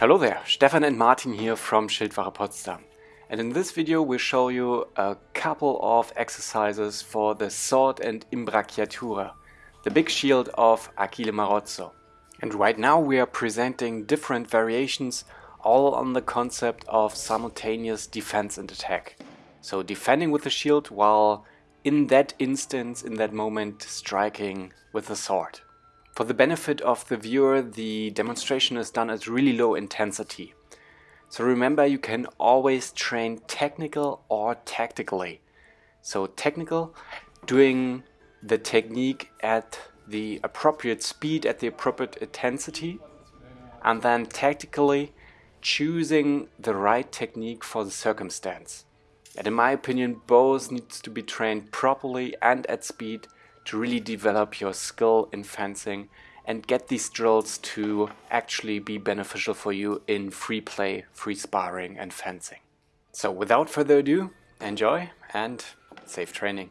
Hello there, Stefan and Martin here from Schildwache Potsdam. And in this video we'll show you a couple of exercises for the sword and imbracciatura, the big shield of Achille Marozzo. And right now we are presenting different variations all on the concept of simultaneous defense and attack. So defending with the shield while in that instance, in that moment, striking with the sword. For the benefit of the viewer, the demonstration is done at really low intensity. So remember, you can always train technical or tactically. So technical, doing the technique at the appropriate speed, at the appropriate intensity, and then tactically choosing the right technique for the circumstance. And in my opinion, both needs to be trained properly and at speed to really develop your skill in fencing and get these drills to actually be beneficial for you in free play, free sparring and fencing. So without further ado, enjoy and safe training.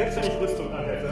Selbst wenn ich Rüstung anhätte.